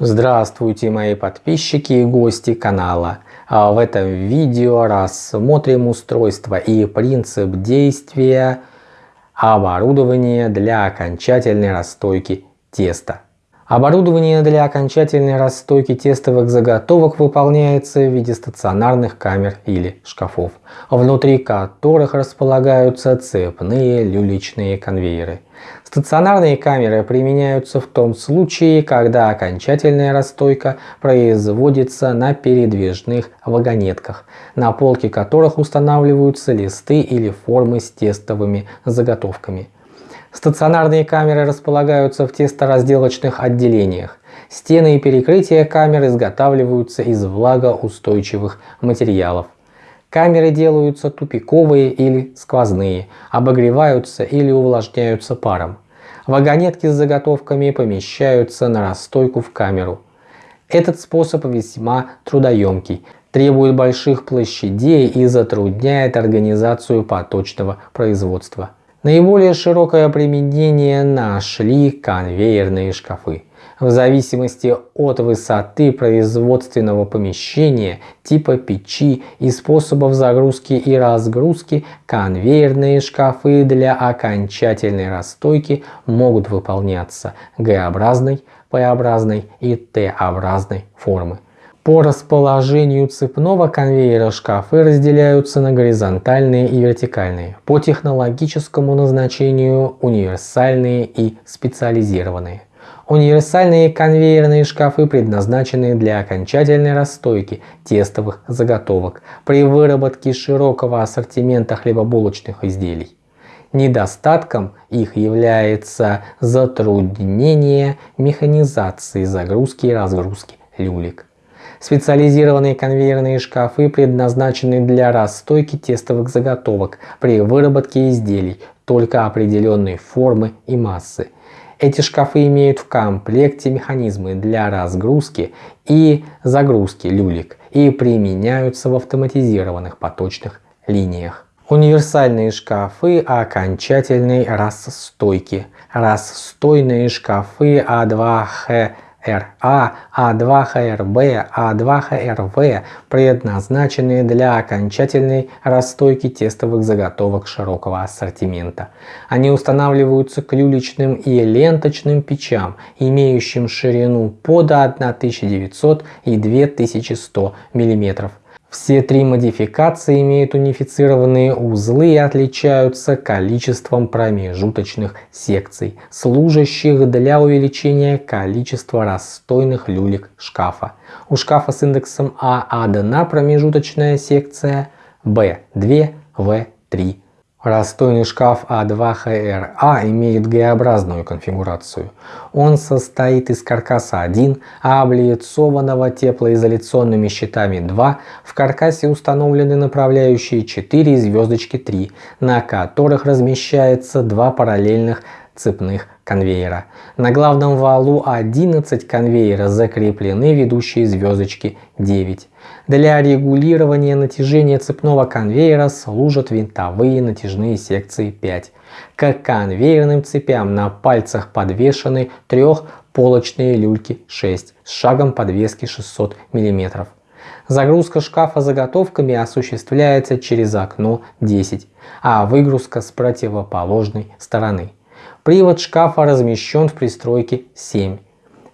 Здравствуйте мои подписчики и гости канала. А в этом видео рассмотрим устройство и принцип действия оборудования для окончательной расстойки теста. Оборудование для окончательной расстойки тестовых заготовок выполняется в виде стационарных камер или шкафов, внутри которых располагаются цепные люлечные конвейеры. Стационарные камеры применяются в том случае, когда окончательная расстойка производится на передвижных вагонетках, на полке которых устанавливаются листы или формы с тестовыми заготовками. Стационарные камеры располагаются в тесторазделочных отделениях. Стены и перекрытия камер изготавливаются из влагоустойчивых материалов. Камеры делаются тупиковые или сквозные, обогреваются или увлажняются паром. Вагонетки с заготовками помещаются на расстойку в камеру. Этот способ весьма трудоемкий, требует больших площадей и затрудняет организацию поточного производства. Наиболее широкое применение нашли конвейерные шкафы. В зависимости от высоты производственного помещения, типа печи и способов загрузки и разгрузки, конвейерные шкафы для окончательной расстойки могут выполняться Г-образной, П-образной и Т-образной формы. По расположению цепного конвейера шкафы разделяются на горизонтальные и вертикальные, по технологическому назначению универсальные и специализированные. Универсальные конвейерные шкафы предназначены для окончательной расстойки тестовых заготовок при выработке широкого ассортимента хлебобулочных изделий. Недостатком их является затруднение механизации загрузки и разгрузки люлек. Специализированные конвейерные шкафы предназначены для расстойки тестовых заготовок при выработке изделий только определенной формы и массы. Эти шкафы имеют в комплекте механизмы для разгрузки и загрузки люлек и применяются в автоматизированных поточных линиях. Универсальные шкафы окончательной расстойки. Расстойные шкафы А2Х РА, А2ХРБ, А2ХРВ предназначены для окончательной расстойки тестовых заготовок широкого ассортимента. Они устанавливаются к и ленточным печам, имеющим ширину под 1900 и 2100 мм. Все три модификации имеют унифицированные узлы и отличаются количеством промежуточных секций, служащих для увеличения количества расстойных люлек шкафа. У шкафа с индексом А одна промежуточная секция, Б 2, В 3 Расстойный шкаф А2ХРА имеет Г-образную конфигурацию. Он состоит из каркаса 1, облицованного теплоизоляционными щитами 2. В каркасе установлены направляющие 4 и звездочки 3, на которых размещается два параллельных цепных конвейера. На главном валу 11 конвейера закреплены ведущие звездочки 9. Для регулирования натяжения цепного конвейера служат винтовые натяжные секции 5. К конвейерным цепям на пальцах подвешены трехполочные люльки 6 с шагом подвески 600 мм. Загрузка шкафа заготовками осуществляется через окно 10, а выгрузка с противоположной стороны. Привод шкафа размещен в пристройке 7.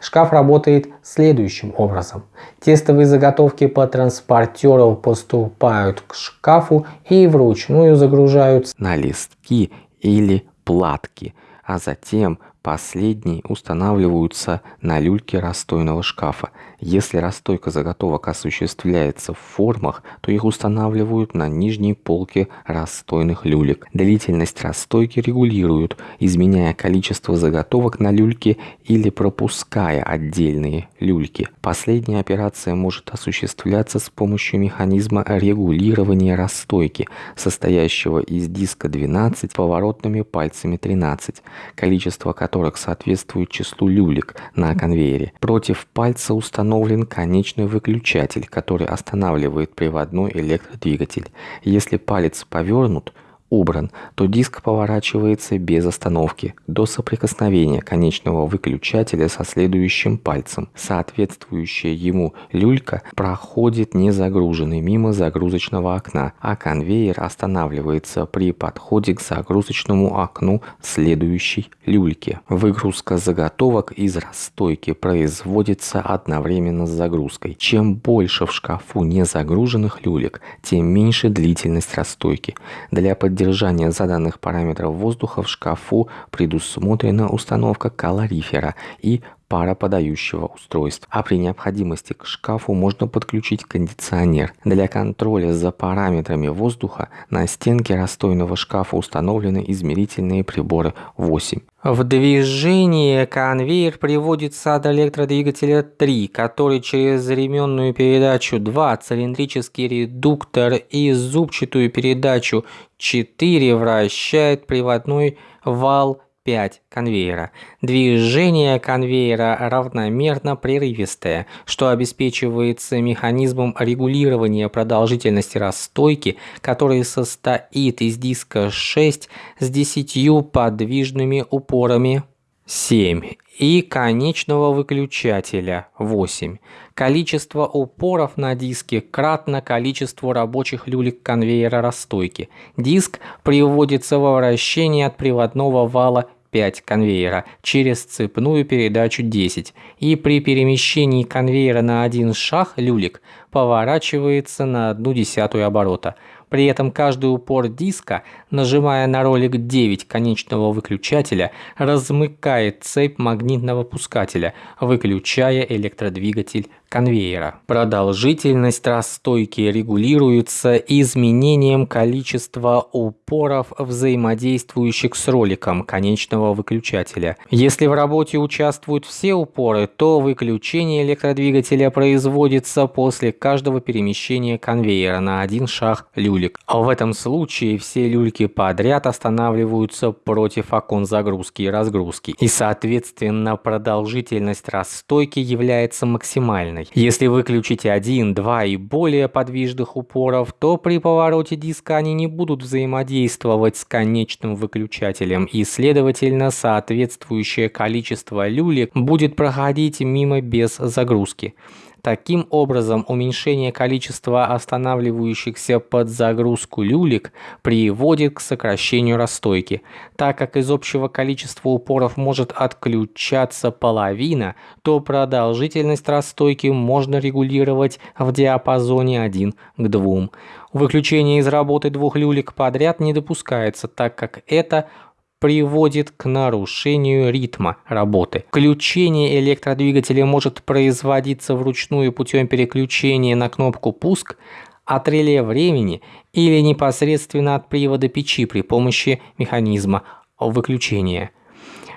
Шкаф работает следующим образом. Тестовые заготовки по транспортеру поступают к шкафу и вручную загружаются на листки или платки, а затем Последние устанавливаются на люльке расстойного шкафа. Если расстойка заготовок осуществляется в формах, то их устанавливают на нижней полке расстойных люлек. Длительность расстойки регулируют, изменяя количество заготовок на люльке или пропуская отдельные люльки. Последняя операция может осуществляться с помощью механизма регулирования расстойки, состоящего из диска 12 поворотными пальцами 13, количество которых которых соответствует числу люлек на конвейере. Против пальца установлен конечный выключатель, который останавливает приводной электродвигатель. Если палец повернут, убран, то диск поворачивается без остановки до соприкосновения конечного выключателя со следующим пальцем. Соответствующая ему люлька проходит незагруженной мимо загрузочного окна, а конвейер останавливается при подходе к загрузочному окну следующей люльки. Выгрузка заготовок из расстойки производится одновременно с загрузкой. Чем больше в шкафу незагруженных люлек, тем меньше длительность расстойки. Для поддержания заданных параметров воздуха в шкафу предусмотрена установка калорифера и пароподающего устройства, а при необходимости к шкафу можно подключить кондиционер. Для контроля за параметрами воздуха на стенке расстойного шкафа установлены измерительные приборы 8. В движение конвейер приводится от электродвигателя 3, который через ременную передачу 2, цилиндрический редуктор и зубчатую передачу 4 вращает приводной вал 5 конвейера. Движение конвейера равномерно прерывистое, что обеспечивается механизмом регулирования продолжительности расстойки, который состоит из диска 6 с 10 подвижными упорами 7 и конечного выключателя 8. Количество упоров на диске кратно количеству рабочих люлек конвейера расстойки. Диск приводится во вращение от приводного вала 5 конвейера через цепную передачу 10 и при перемещении конвейера на один шаг люлик поворачивается на одну десятую оборота. При этом каждый упор диска, нажимая на ролик 9 конечного выключателя, размыкает цепь магнитного пускателя, выключая электродвигатель конвейера. Продолжительность расстойки регулируется изменением количества упоров, взаимодействующих с роликом конечного выключателя. Если в работе участвуют все упоры, то выключение электродвигателя производится после каждого перемещения конвейера на один шаг люлик. А в этом случае все люльки подряд останавливаются против окон загрузки и разгрузки. И соответственно продолжительность расстойки является максимальной. Если выключить один, два и более подвижных упоров, то при повороте диска они не будут взаимодействовать с конечным выключателем и следовательно соответствующее количество люлек будет проходить мимо без загрузки. Таким образом, уменьшение количества останавливающихся под загрузку люлек приводит к сокращению расстойки. Так как из общего количества упоров может отключаться половина, то продолжительность расстойки можно регулировать в диапазоне 1 к 2. Выключение из работы двух люлек подряд не допускается, так как это приводит к нарушению ритма работы. Включение электродвигателя может производиться вручную путем переключения на кнопку «Пуск», от реле времени или непосредственно от привода печи при помощи механизма выключения.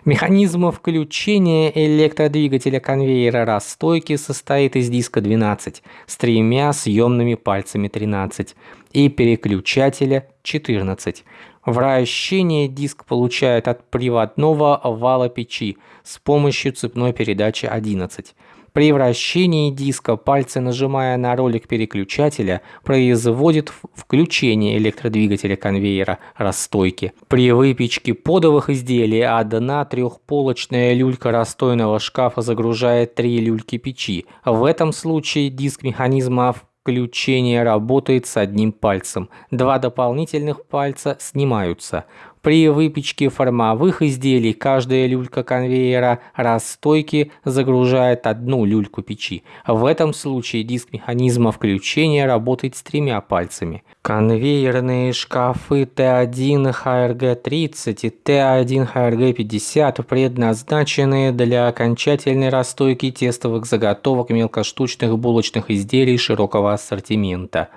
Механизм включения электродвигателя конвейера расстойки состоит из диска 12 с тремя съемными пальцами 13 и переключателя 14. Вращение диск получает от приводного вала печи с помощью цепной передачи 11. При вращении диска пальцы, нажимая на ролик переключателя, производит включение электродвигателя конвейера расстойки. При выпечке подовых изделий одна трехполочная люлька расстойного шкафа загружает три люльки печи. В этом случае диск механизма Включение работает с одним пальцем. Два дополнительных пальца снимаются. При выпечке формовых изделий каждая люлька конвейера расстойки загружает одну люльку печи. В этом случае диск механизма включения работает с тремя пальцами. Конвейерные шкафы Т1 ХРГ-30 и Т1 ХРГ-50 предназначены для окончательной расстойки тестовых заготовок мелкоштучных булочных изделий широкого ассортимента.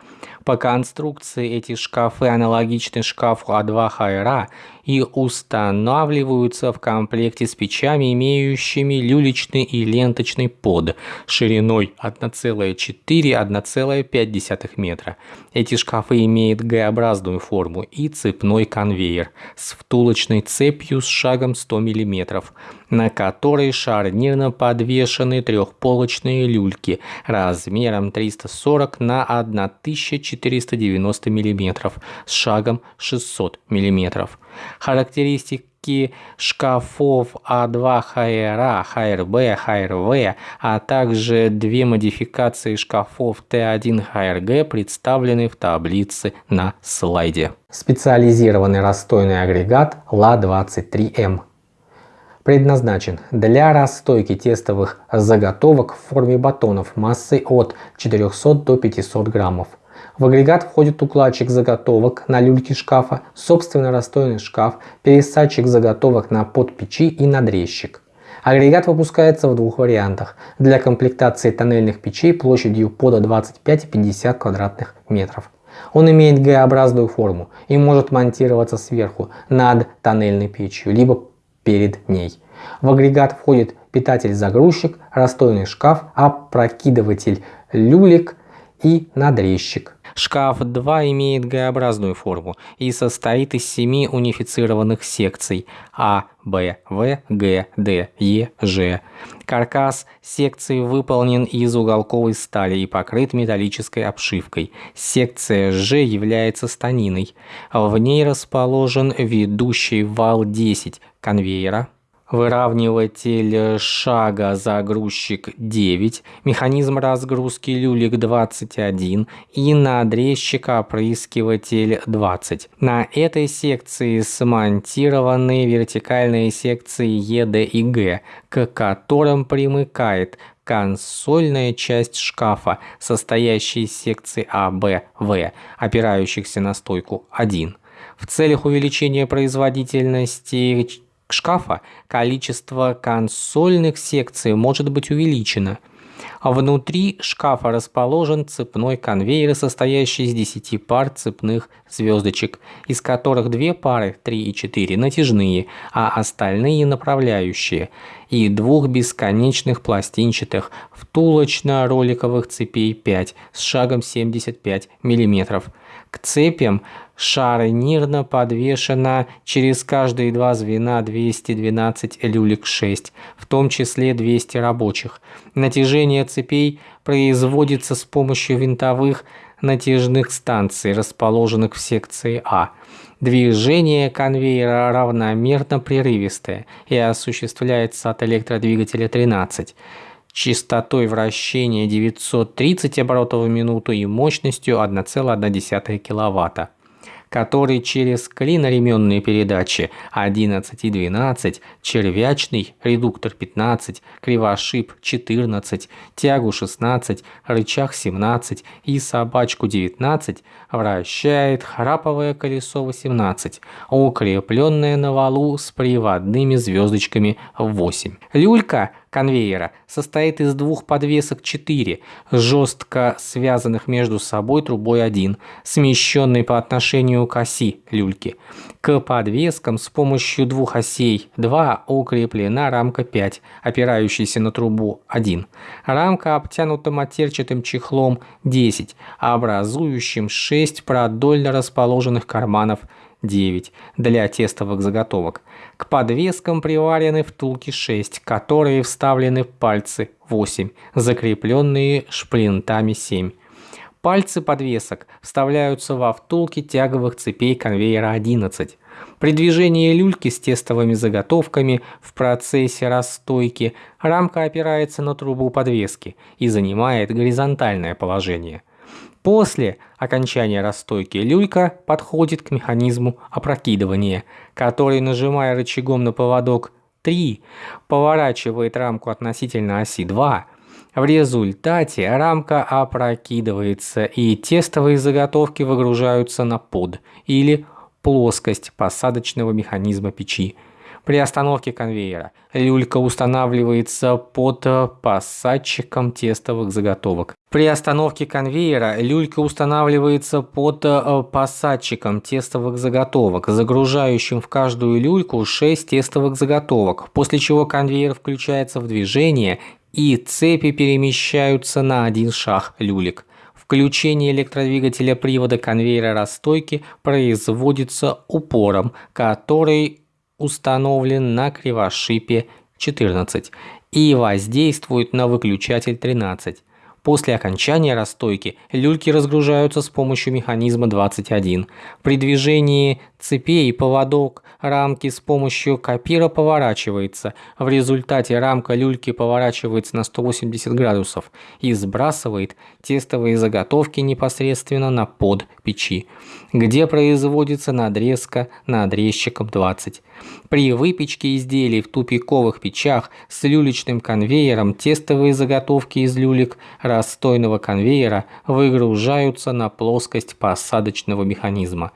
По конструкции эти шкафы аналогичны шкафу А2 ХРА и устанавливаются в комплекте с печами, имеющими люлечный и ленточный под шириной 1,4-1,5 метра. Эти шкафы имеют Г-образную форму и цепной конвейер с втулочной цепью с шагом 100 мм, на которой шарнирно подвешены трехполочные люльки размером 340 на 1490 мм с шагом 600 мм. Характеристики шкафов А2 ХРА, ХРБ, ХРВ, а также две модификации шкафов Т1 ХРГ представлены в таблице на слайде. Специализированный расстойный агрегат ЛА-23М предназначен для расстойки тестовых заготовок в форме батонов массой от 400 до 500 граммов. В агрегат входит укладчик заготовок на люльке шкафа, собственно расстойный шкаф, пересадчик заготовок на подпечи и надрезчик. Агрегат выпускается в двух вариантах. Для комплектации тоннельных печей площадью под 25 и 50 квадратных метров. Он имеет Г-образную форму и может монтироваться сверху над тоннельной печью, либо перед ней. В агрегат входит питатель-загрузчик, расстойный шкаф, опрокидыватель люлек и надрезчик. Шкаф 2 имеет Г-образную форму и состоит из семи унифицированных секций А, Б, В, Г, Д, Е, Ж. Каркас секции выполнен из уголковой стали и покрыт металлической обшивкой. Секция Ж является станиной. В ней расположен ведущий вал 10 конвейера выравниватель шага загрузчик 9, механизм разгрузки люлек 21 и надрезчик опрыскиватель 20. На этой секции смонтированы вертикальные секции Е, Д и Г, к которым примыкает консольная часть шкафа, состоящая из секций А, Б, В, опирающихся на стойку 1. В целях увеличения производительности шкафа количество консольных секций может быть увеличено. Внутри шкафа расположен цепной конвейер, состоящий из 10 пар цепных звездочек, из которых две пары, 3 и 4, натяжные, а остальные направляющие, и двух бесконечных пластинчатых втулочно-роликовых цепей 5 с шагом 75 мм. К цепям шарнирно подвешено через каждые два звена 212 люлек 6, в том числе 200 рабочих. Натяжение цепей производится с помощью винтовых натяжных станций, расположенных в секции А. Движение конвейера равномерно прерывистое и осуществляется от электродвигателя 13 частотой вращения 930 оборотов в минуту и мощностью 1,1 кВт который через клиноременные передачи 11 и 12, червячный редуктор 15, кривошип 14, тягу 16, рычаг 17 и собачку 19 вращает храповое колесо 18, укрепленное на валу с приводными звездочками 8. Люлька конвейера состоит из двух подвесок 4, жестко связанных между собой трубой 1, смещенной по отношению к оси люльки. К подвескам с помощью двух осей 2 укреплена рамка 5, опирающаяся на трубу 1. Рамка обтянута матерчатым чехлом 10, образующим 6 продольно расположенных карманов 9 для тестовых заготовок. К подвескам приварены втулки 6, которые вставлены в пальцы 8, закрепленные шплинтами 7. Пальцы подвесок вставляются во втулки тяговых цепей конвейера 11. При движении люльки с тестовыми заготовками в процессе расстойки рамка опирается на трубу подвески и занимает горизонтальное положение. После окончания расстойки люлька подходит к механизму опрокидывания, который, нажимая рычагом на поводок 3, поворачивает рамку относительно оси 2. В результате рамка опрокидывается и тестовые заготовки выгружаются на под или плоскость посадочного механизма печи. При остановке конвейера люлька устанавливается под посадчиком тестовых заготовок. При остановке конвейера люлька устанавливается под посадчиком тестовых заготовок, загружающим в каждую люльку 6 тестовых заготовок, после чего конвейер включается в движение и цепи перемещаются на один шаг люлек. Включение электродвигателя привода конвейера расстойки производится упором, который установлен на кривошипе 14 и воздействует на выключатель 13. После окончания расстойки люльки разгружаются с помощью механизма 21. При движении цепей поводок рамки с помощью копира поворачивается. В результате рамка люльки поворачивается на 180 градусов и сбрасывает тестовые заготовки непосредственно на под печи, где производится надрезка надрезчиком 20. При выпечке изделий в тупиковых печах с люлечным конвейером тестовые заготовки из люлек расстойного конвейера выгружаются на плоскость посадочного механизма.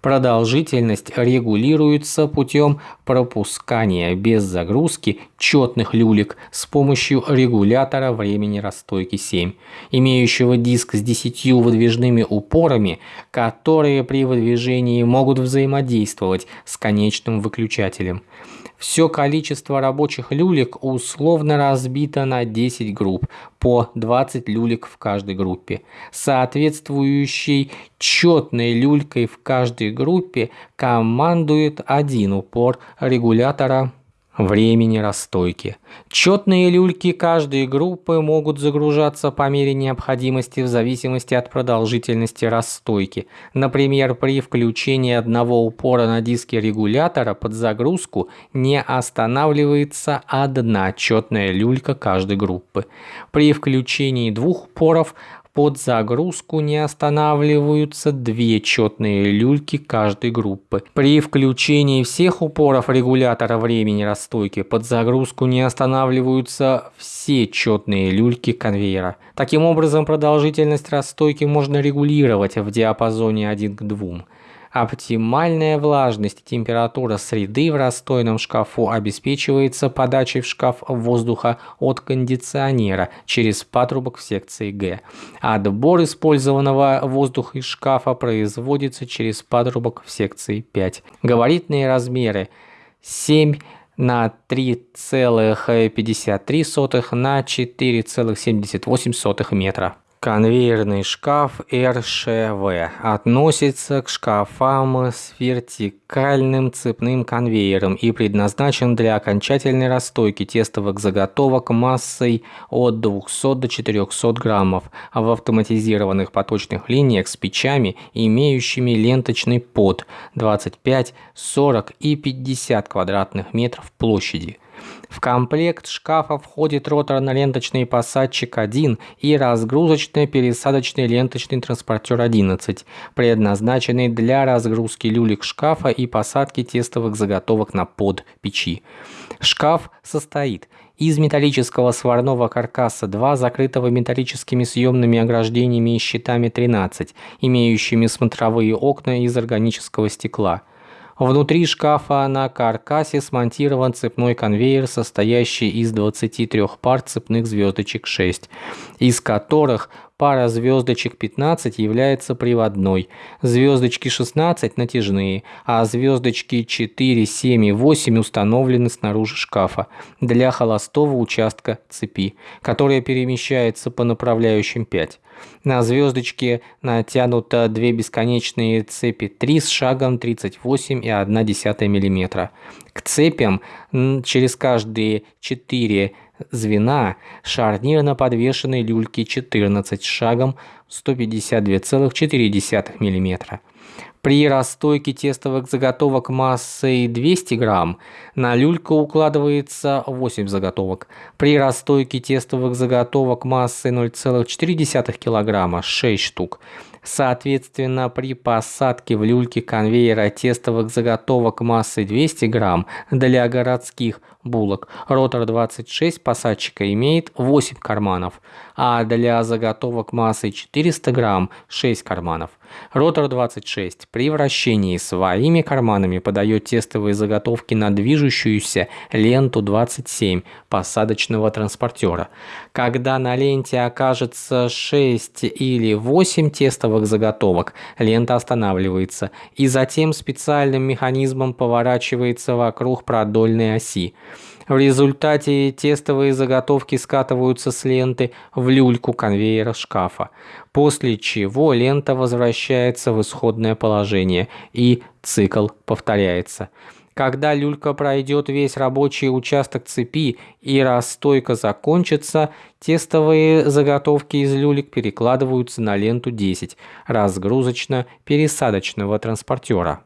Продолжительность регулируется путем пропускания без загрузки четных люлек с помощью регулятора времени расстойки 7, имеющего диск с 10 выдвижными упорами, которые при выдвижении могут взаимодействовать с конечным выключателем. Все количество рабочих люлек условно разбито на 10 групп, по 20 люлек в каждой группе. Соответствующей четной люлькой в каждой группе командует один упор регулятора времени расстойки. Четные люльки каждой группы могут загружаться по мере необходимости в зависимости от продолжительности расстойки. Например, при включении одного упора на диске регулятора под загрузку не останавливается одна четная люлька каждой группы. При включении двух упоров под загрузку не останавливаются две четные люльки каждой группы. При включении всех упоров регулятора времени расстойки под загрузку не останавливаются все четные люльки конвейера. Таким образом, продолжительность расстойки можно регулировать в диапазоне 1 к 2. Оптимальная влажность и температура среды в расстойном шкафу обеспечивается подачей в шкаф воздуха от кондиционера через патрубок в секции Г. Отбор использованного воздуха из шкафа производится через патрубок в секции 5. Габаритные размеры 7 на 3,53 на 4,78 метра. Конвейерный шкаф РШВ относится к шкафам с вертикальным цепным конвейером и предназначен для окончательной расстойки тестовых заготовок массой от 200 до 400 граммов в автоматизированных поточных линиях с печами, имеющими ленточный под 25, 40 и 50 квадратных метров площади. В комплект шкафа входит роторно-ленточный посадчик 1 и разгрузочно-пересадочный ленточный транспортер 11, предназначенный для разгрузки люлек шкафа и посадки тестовых заготовок на под печи. Шкаф состоит из металлического сварного каркаса 2, закрытого металлическими съемными ограждениями и щитами 13, имеющими смотровые окна из органического стекла. Внутри шкафа на каркасе смонтирован цепной конвейер, состоящий из 23 пар цепных звездочек 6, из которых Пара звездочек 15 является приводной, звездочки 16 натяжные, а звездочки 4, 7 и 8 установлены снаружи шкафа для холостого участка цепи, которая перемещается по направляющим 5. На звездочке натянуто две бесконечные цепи 3 с шагом 38,1 мм. К цепям через каждые 4 звена шарнирно подвешенной люльки 14 шагом 152,4 мм. При расстойке тестовых заготовок массой 200 грамм на люльку укладывается 8 заготовок. При расстойке тестовых заготовок массой 0,4 кг 6 штук. Соответственно, при посадке в люльке конвейера тестовых заготовок массой 200 грамм для городских булок. Ротор 26 посадчика имеет 8 карманов, а для заготовок массой 400 грамм 6 карманов. Ротор 26 при вращении своими карманами подает тестовые заготовки на движущуюся ленту 27 посадочного транспортера. Когда на ленте окажется 6 или 8 тестовых заготовок, лента останавливается и затем специальным механизмом поворачивается вокруг продольной оси. В результате тестовые заготовки скатываются с ленты в люльку конвейера шкафа, после чего лента возвращается в исходное положение и цикл повторяется. Когда люлька пройдет весь рабочий участок цепи и расстойка закончится, тестовые заготовки из люлек перекладываются на ленту 10 разгрузочно-пересадочного транспортера.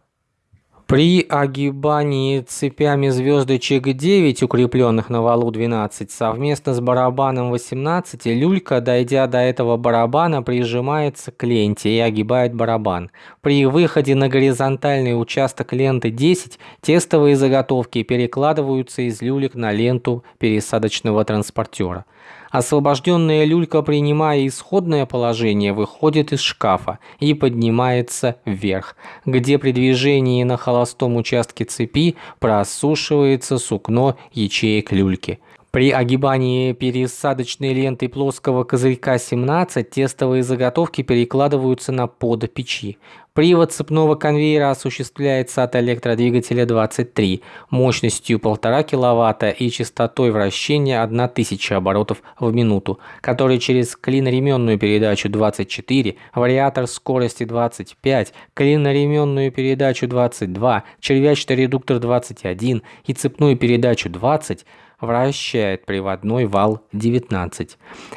При огибании цепями звездочек 9, укрепленных на валу 12, совместно с барабаном 18, люлька, дойдя до этого барабана, прижимается к ленте и огибает барабан. При выходе на горизонтальный участок ленты 10, тестовые заготовки перекладываются из люлек на ленту пересадочного транспортера. Освобожденная люлька, принимая исходное положение, выходит из шкафа и поднимается вверх, где при движении на холостом участке цепи просушивается сукно ячеек люльки. При огибании пересадочной ленты плоского козырька 17 тестовые заготовки перекладываются на под печи. Привод цепного конвейера осуществляется от электродвигателя 23 мощностью 1,5 кВт и частотой вращения 1000 оборотов в минуту, который через клиноременную передачу 24, вариатор скорости 25, клиноременную передачу 22, червячный редуктор 21 и цепную передачу 20 вращает приводной вал 19.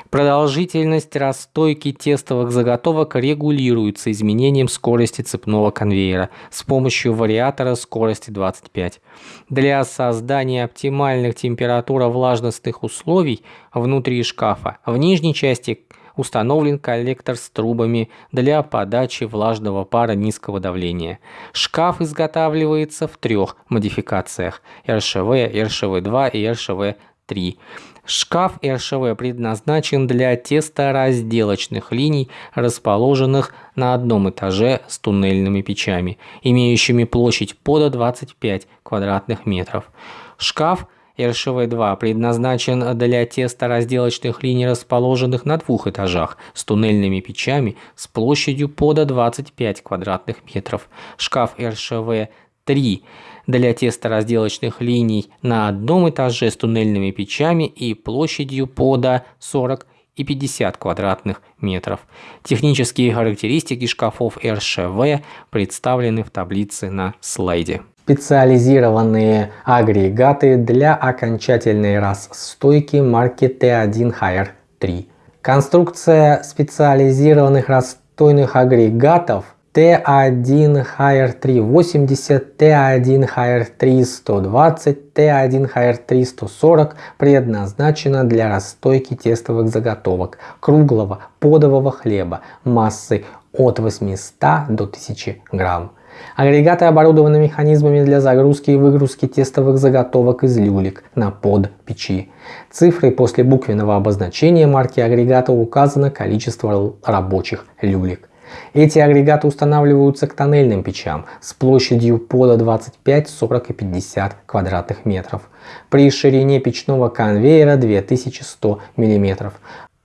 Продолжительность расстойки тестовых заготовок регулируется изменением скорости цепного конвейера с помощью вариатора скорости 25. Для создания оптимальных температуро-влажностных условий внутри шкафа в нижней части установлен коллектор с трубами для подачи влажного пара низкого давления. Шкаф изготавливается в трех модификациях РШВ, РШВ-2 и РШВ-3. Шкаф РШВ предназначен для тесторазделочных линий, расположенных на одном этаже с туннельными печами, имеющими площадь под 25 квадратных метров. Шкаф РШВ-2 предназначен для тесторазделочных линий, расположенных на двух этажах, с туннельными печами с площадью под 25 квадратных метров. Шкаф РШВ-3 для тесторазделочных линий на одном этаже с туннельными печами и площадью под 40 и 50 квадратных метров. Технические характеристики шкафов РШВ представлены в таблице на слайде специализированные агрегаты для окончательной расстойки марки T1 Hire 3. Конструкция специализированных расстойных агрегатов T1 Hire 380, T1 Hire 320, T1 Hire 340 предназначена для расстойки тестовых заготовок круглого подового хлеба массой от 800 до 1000 грамм. Агрегаты оборудованы механизмами для загрузки и выгрузки тестовых заготовок из люлек на под печи. Цифрой после буквенного обозначения марки агрегата указано количество рабочих люлек. Эти агрегаты устанавливаются к тоннельным печам с площадью пода 25, 40 и 50 квадратных метров при ширине печного конвейера 2100 мм.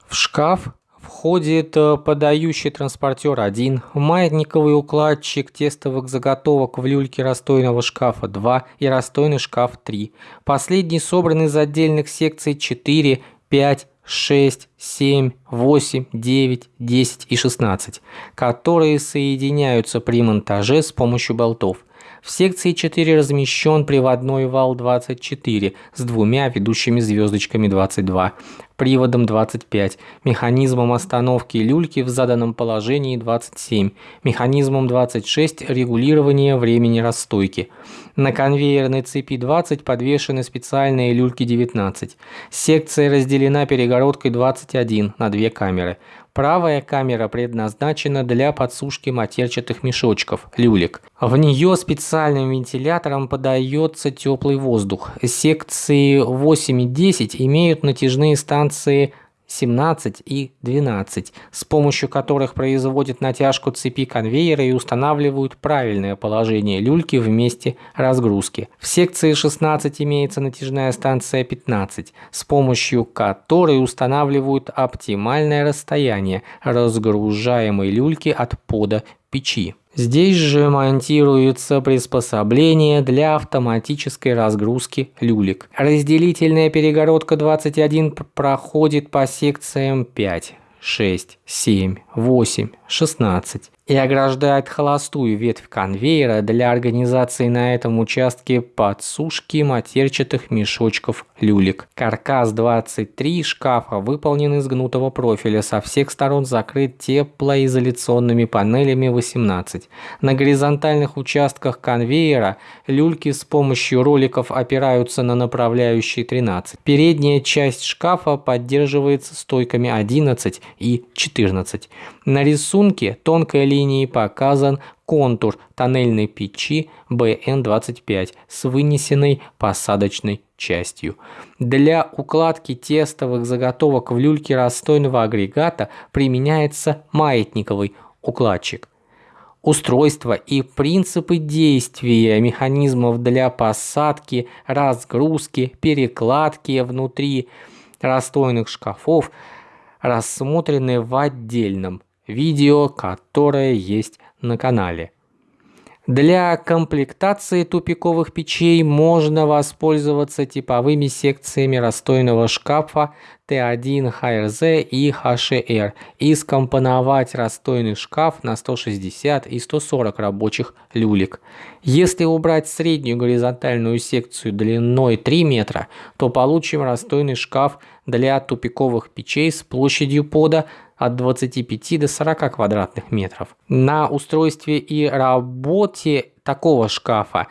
В шкаф входит э, подающий транспортер 1, маятниковый укладчик тестовых заготовок в люльке расстойного шкафа 2 и расстойный шкаф 3. Последний собран из отдельных секций 4, 5, 6, 7, 8, 9, 10 и 16, которые соединяются при монтаже с помощью болтов. В секции 4 размещен приводной вал 24 с двумя ведущими звездочками 22. Приводом 25, механизмом остановки люльки в заданном положении 27, механизмом 26 регулирования времени расстойки. На конвейерной цепи 20 подвешены специальные люльки 19. Секция разделена перегородкой 21 на две камеры. Правая камера предназначена для подсушки матерчатых мешочков, люлек. В нее специальным вентилятором подается теплый воздух. Секции 8 и 10 имеют натяжные станции 17 и 12, с помощью которых производят натяжку цепи конвейера и устанавливают правильное положение люльки в месте разгрузки. В секции 16 имеется натяжная станция 15, с помощью которой устанавливают оптимальное расстояние разгружаемой люльки от пода печи. Здесь же монтируется приспособление для автоматической разгрузки люлек. Разделительная перегородка 21 проходит по секциям 5, 6, 7, 8, 16 и ограждает холостую ветвь конвейера для организации на этом участке подсушки матерчатых мешочков люлек. Каркас 23 шкафа выполнен из гнутого профиля, со всех сторон закрыт теплоизоляционными панелями 18. На горизонтальных участках конвейера люльки с помощью роликов опираются на направляющие 13. Передняя часть шкафа поддерживается стойками 11 и 14. На рисунке тонкой линией показан контур тоннельной печи BN25 с вынесенной посадочной частью. Для укладки тестовых заготовок в люльке расстойного агрегата применяется маятниковый укладчик. Устройство и принципы действия механизмов для посадки, разгрузки, перекладки внутри расстойных шкафов рассмотрены в отдельном видео, которое есть на канале. Для комплектации тупиковых печей можно воспользоваться типовыми секциями расстойного шкафа Т1 HRZ и HR и скомпоновать расстойный шкаф на 160 и 140 рабочих люлек. Если убрать среднюю горизонтальную секцию длиной 3 метра, то получим расстойный шкаф для тупиковых печей с площадью пода от 25 до 40 квадратных метров. На устройстве и работе такого шкафа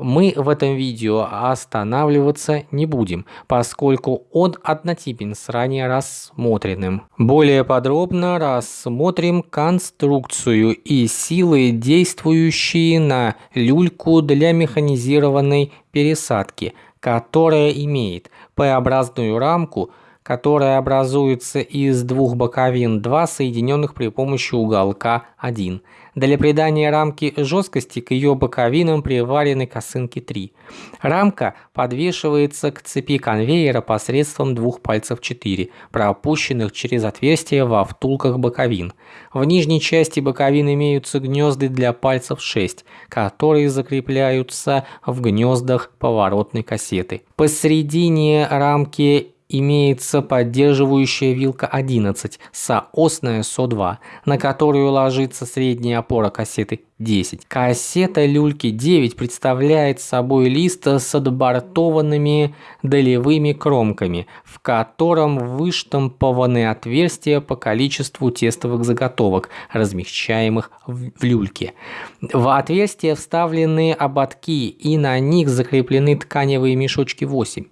мы в этом видео останавливаться не будем, поскольку он однотипен с ранее рассмотренным. Более подробно рассмотрим конструкцию и силы, действующие на люльку для механизированной пересадки, которая имеет П-образную рамку – которая образуется из двух боковин 2, соединенных при помощи уголка 1. Для придания рамки жесткости к ее боковинам приварены косынки 3. Рамка подвешивается к цепи конвейера посредством двух пальцев 4, пропущенных через отверстия во втулках боковин. В нижней части боковин имеются гнезды для пальцев 6, которые закрепляются в гнездах поворотной кассеты. Посередине рамки имеется поддерживающая вилка 11, соосная СО2, на которую ложится средняя опора кассеты 10. Кассета люльки 9 представляет собой лист с отбортованными долевыми кромками, в котором выштампованы отверстия по количеству тестовых заготовок, размещаемых в люльке. В отверстия вставлены ободки и на них закреплены тканевые мешочки 8.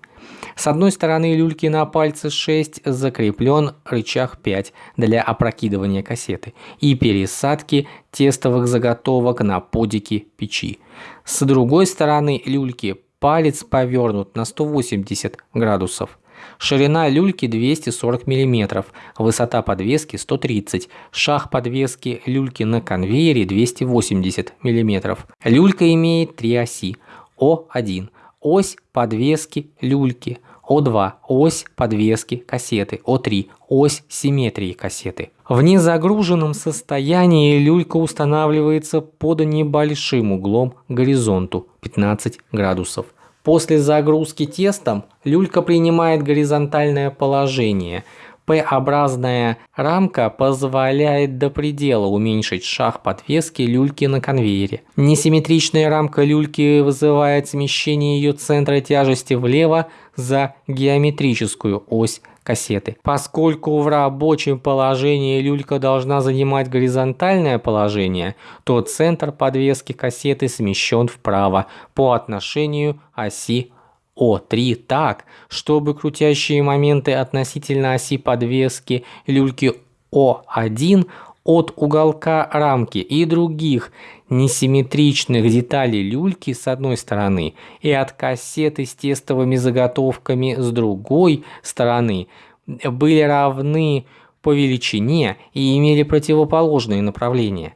С одной стороны люльки на пальце 6 закреплен рычаг 5 для опрокидывания кассеты и пересадки тестовых заготовок на подики печи. С другой стороны люльки палец повернут на 180 градусов. Ширина люльки 240 мм, высота подвески 130 шаг подвески люльки на конвейере 280 мм. Люлька имеет три оси. О1 ось подвески люльки, О2 – ось подвески кассеты, О3 – ось симметрии кассеты. В незагруженном состоянии люлька устанавливается под небольшим углом горизонту 15 градусов. После загрузки тестом люлька принимает горизонтальное положение – П-образная рамка позволяет до предела уменьшить шаг подвески люльки на конвейере. Несимметричная рамка люльки вызывает смещение ее центра тяжести влево за геометрическую ось кассеты. Поскольку в рабочем положении люлька должна занимать горизонтальное положение, то центр подвески кассеты смещен вправо по отношению оси О3 так, чтобы крутящие моменты относительно оси подвески люльки О1 от уголка рамки и других несимметричных деталей люльки с одной стороны и от кассеты с тестовыми заготовками с другой стороны были равны по величине и имели противоположные направления.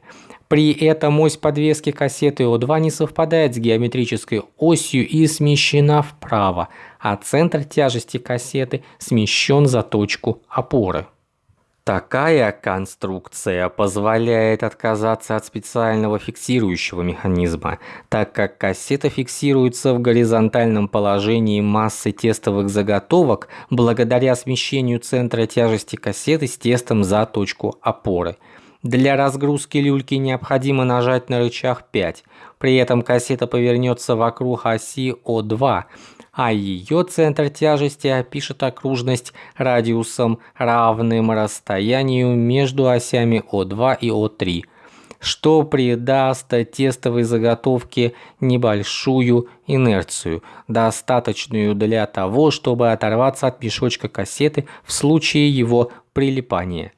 При этом ось подвески кассеты О2 не совпадает с геометрической осью и смещена вправо, а центр тяжести кассеты смещен за точку опоры. Такая конструкция позволяет отказаться от специального фиксирующего механизма, так как кассета фиксируется в горизонтальном положении массы тестовых заготовок благодаря смещению центра тяжести кассеты с тестом за точку опоры. Для разгрузки люльки необходимо нажать на рычаг 5, при этом кассета повернется вокруг оси О2, а ее центр тяжести опишет окружность радиусом, равным расстоянию между осями О2 и О3, что придаст тестовой заготовке небольшую инерцию, достаточную для того, чтобы оторваться от мешочка кассеты в случае его прилипания.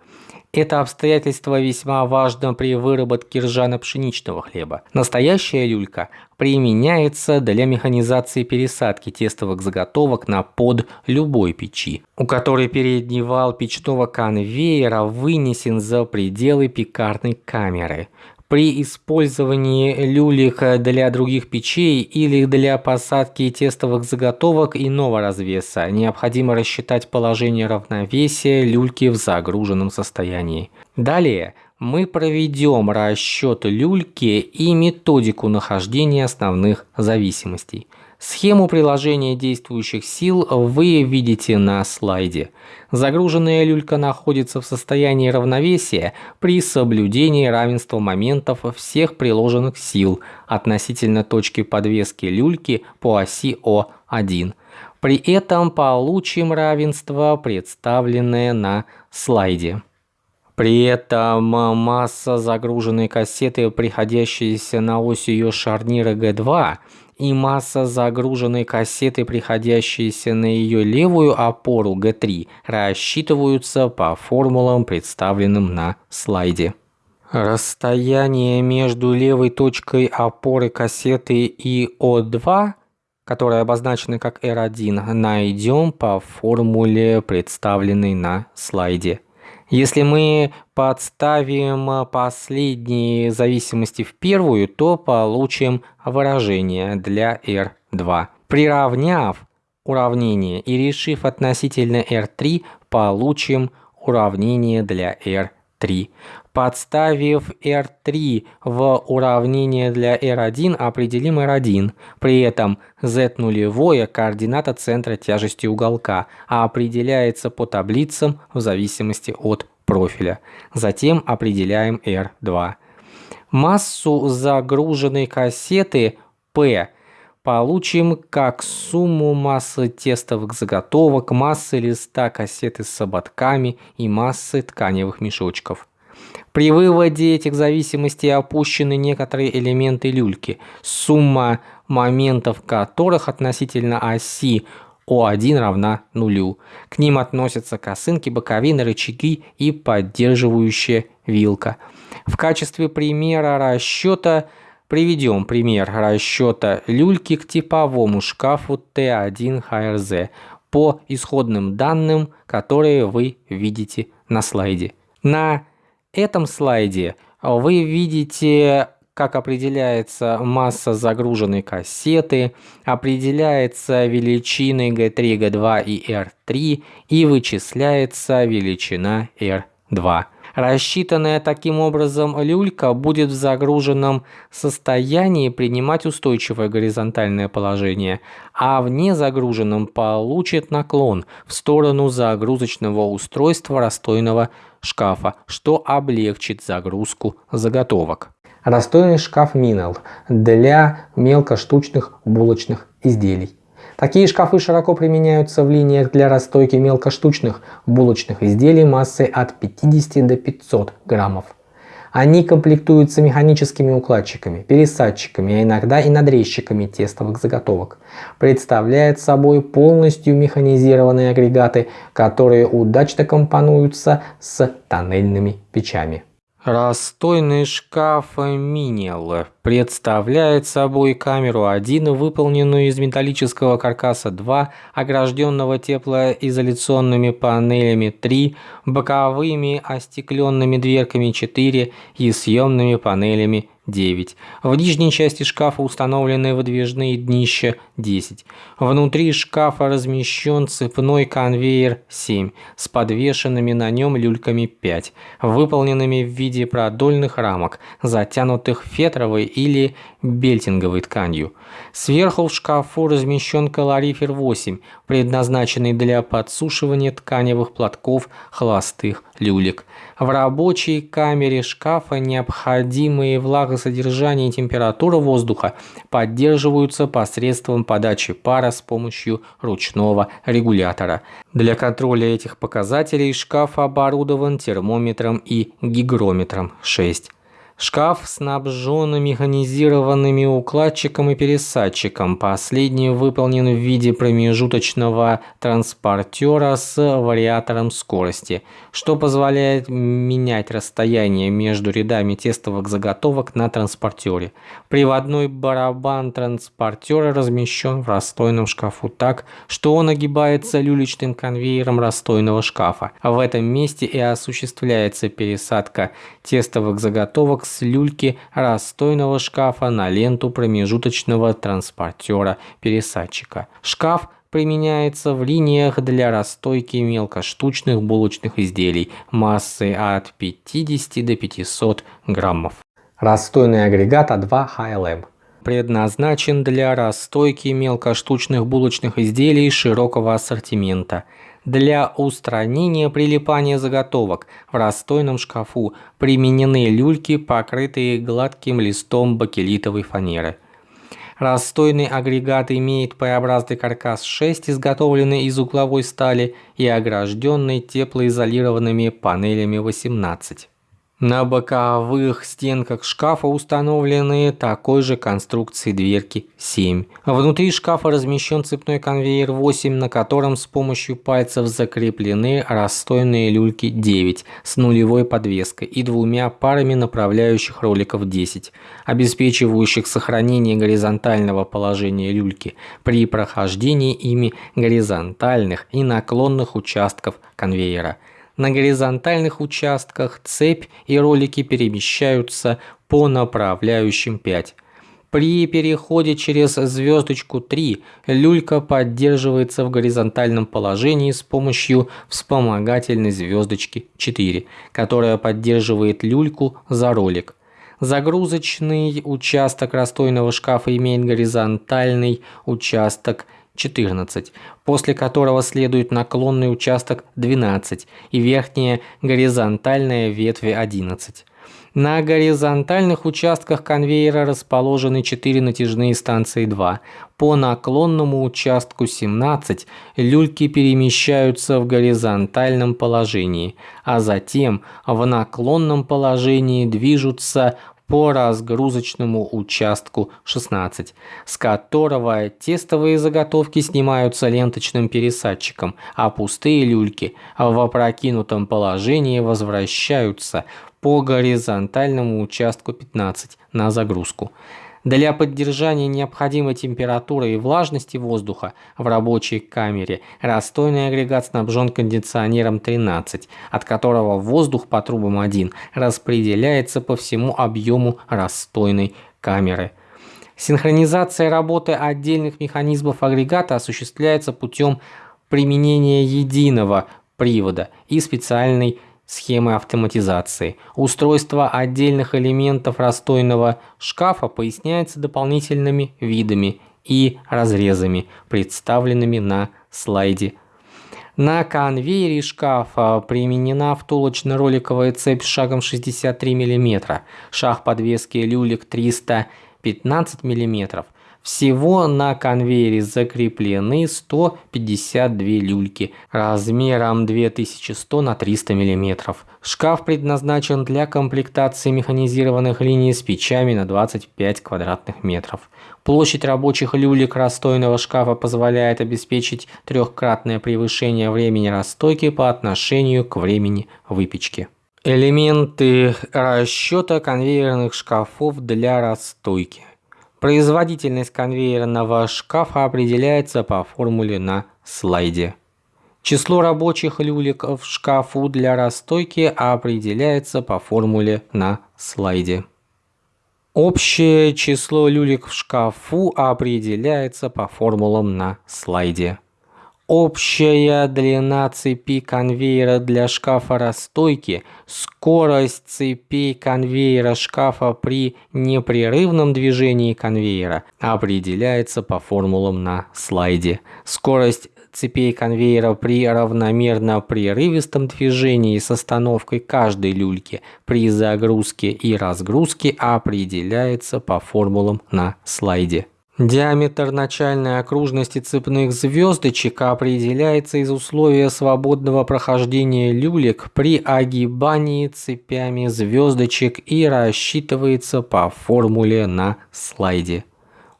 Это обстоятельство весьма важно при выработке ржано-пшеничного хлеба. Настоящая люлька применяется для механизации пересадки тестовых заготовок на под любой печи, у которой передний вал печного конвейера вынесен за пределы пекарной камеры. При использовании люлек для других печей или для посадки тестовых заготовок иного развеса необходимо рассчитать положение равновесия люльки в загруженном состоянии. Далее мы проведем расчет люльки и методику нахождения основных зависимостей. Схему приложения действующих сил вы видите на слайде. Загруженная люлька находится в состоянии равновесия при соблюдении равенства моментов всех приложенных сил относительно точки подвески люльки по оси О1. При этом получим равенство, представленное на слайде. При этом масса загруженной кассеты, приходящаяся на ось ее шарнира G2, и масса загруженной кассеты, приходящейся на ее левую опору G3, рассчитываются по формулам, представленным на слайде. Расстояние между левой точкой опоры кассеты и О2, которая обозначена как R1, найдем по формуле, представленной на слайде. Если мы подставим последние зависимости в первую, то получим выражение для R2. Приравняв уравнение и решив относительно R3, получим уравнение для R3. Подставив R3 в уравнение для R1, определим R1. При этом Z нулевое координата центра тяжести уголка, а определяется по таблицам в зависимости от профиля. Затем определяем R2. Массу загруженной кассеты P получим как сумму массы тестовых заготовок, массы листа кассеты с ободками и массы тканевых мешочков. При выводе этих зависимостей опущены некоторые элементы люльки, сумма моментов которых относительно оси О1 равна нулю. К ним относятся косынки, боковины, рычаги и поддерживающая вилка. В качестве примера расчета приведем пример расчета люльки к типовому шкафу Т1 ХРЗ по исходным данным, которые вы видите на слайде. На этом слайде вы видите, как определяется масса загруженной кассеты, определяется величины G3, G2 и R3 и вычисляется величина R2. Рассчитанная таким образом люлька будет в загруженном состоянии принимать устойчивое горизонтальное положение, а в незагруженном получит наклон в сторону загрузочного устройства расстойного шкафа, что облегчит загрузку заготовок. Расстойный шкаф Минел для мелкоштучных булочных изделий. Такие шкафы широко применяются в линиях для расстойки мелкоштучных булочных изделий массой от 50 до 500 граммов. Они комплектуются механическими укладчиками, пересадчиками, а иногда и надрезчиками тестовых заготовок. Представляет собой полностью механизированные агрегаты, которые удачно компонуются с тоннельными печами. Расстойный шкаф Минел представляет собой камеру 1, выполненную из металлического каркаса 2, огражденного теплоизоляционными панелями 3, боковыми остекленными дверками 4 и съемными панелями 9. В нижней части шкафа установлены выдвижные днища 10. Внутри шкафа размещен цепной конвейер 7 с подвешенными на нем люльками 5, выполненными в виде продольных рамок, затянутых фетровой или бельтинговой тканью. Сверху в шкафу размещен калорифер 8, предназначенный для подсушивания тканевых платков холостых люлек. В рабочей камере шкафа необходимые влагосодержание и температура воздуха поддерживаются посредством подачи пара с помощью ручного регулятора. Для контроля этих показателей шкаф оборудован термометром и гигрометром 6. Шкаф снабжен механизированными укладчиком и пересадчиком. Последний выполнен в виде промежуточного транспортера с вариатором скорости, что позволяет менять расстояние между рядами тестовых заготовок на транспортере. Приводной барабан транспортера размещен в расстойном шкафу так, что он огибается люлечным конвейером расстойного шкафа. В этом месте и осуществляется пересадка тестовых заготовок с люльки расстойного шкафа на ленту промежуточного транспортера-пересадчика. Шкаф применяется в линиях для расстойки мелкоштучных булочных изделий массой от 50 до 500 граммов. Расстойный агрегат А2 HLM предназначен для расстойки мелкоштучных булочных изделий широкого ассортимента – для устранения прилипания заготовок в расстойном шкафу применены люльки, покрытые гладким листом бакелитовой фанеры. Расстойный агрегат имеет П-образный каркас 6, изготовленный из угловой стали и огражденный теплоизолированными панелями 18. На боковых стенках шкафа установлены такой же конструкции дверки 7. Внутри шкафа размещен цепной конвейер 8, на котором с помощью пальцев закреплены расстойные люльки 9 с нулевой подвеской и двумя парами направляющих роликов 10, обеспечивающих сохранение горизонтального положения люльки при прохождении ими горизонтальных и наклонных участков конвейера. На горизонтальных участках цепь и ролики перемещаются по направляющим 5. При переходе через звездочку 3 люлька поддерживается в горизонтальном положении с помощью вспомогательной звездочки 4, которая поддерживает люльку за ролик. Загрузочный участок расстойного шкафа имеет горизонтальный участок 14, после которого следует наклонный участок 12 и верхняя горизонтальная ветви 11. На горизонтальных участках конвейера расположены 4 натяжные станции 2. По наклонному участку 17 люльки перемещаются в горизонтальном положении, а затем в наклонном положении движутся по разгрузочному участку 16, с которого тестовые заготовки снимаются ленточным пересадчиком, а пустые люльки в опрокинутом положении возвращаются по горизонтальному участку 15 на загрузку. Для поддержания необходимой температуры и влажности воздуха в рабочей камере расстойный агрегат снабжен кондиционером 13, от которого воздух по трубам 1 распределяется по всему объему расстойной камеры. Синхронизация работы отдельных механизмов агрегата осуществляется путем применения единого привода и специальной схемы автоматизации. Устройство отдельных элементов расстойного шкафа поясняется дополнительными видами и разрезами, представленными на слайде. На конвейере шкафа применена втулочно-роликовая цепь с шагом 63 мм, шаг подвески люлек 315 мм, Всего на конвейере закреплены 152 люльки размером 2100 на 300 мм. Шкаф предназначен для комплектации механизированных линий с печами на 25 квадратных метров. Площадь рабочих люлек расстойного шкафа позволяет обеспечить трехкратное превышение времени расстойки по отношению к времени выпечки. Элементы расчета конвейерных шкафов для расстойки. Производительность конвейерного шкафа определяется по формуле на слайде. Число рабочих люлек в шкафу для расстойки определяется по формуле на слайде. Общее число люлек в шкафу определяется по формулам на слайде. Общая длина цепи конвейера для шкафа расстойки, скорость цепей конвейера шкафа при непрерывном движении конвейера определяется по формулам на слайде. Скорость цепей конвейера при равномерно прерывистом движении с остановкой каждой люльки при загрузке и разгрузке определяется по формулам на слайде. Диаметр начальной окружности цепных звездочек определяется из условия свободного прохождения люлек при огибании цепями звездочек и рассчитывается по формуле на слайде.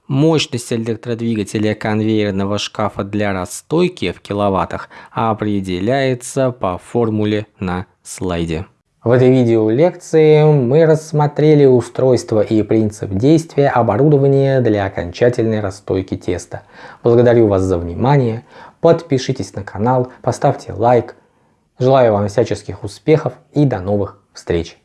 Мощность электродвигателя конвейерного шкафа для расстойки в киловаттах определяется по формуле на слайде. В этой видеолекции мы рассмотрели устройство и принцип действия оборудования для окончательной расстойки теста. Благодарю вас за внимание, подпишитесь на канал, поставьте лайк. Желаю вам всяческих успехов и до новых встреч!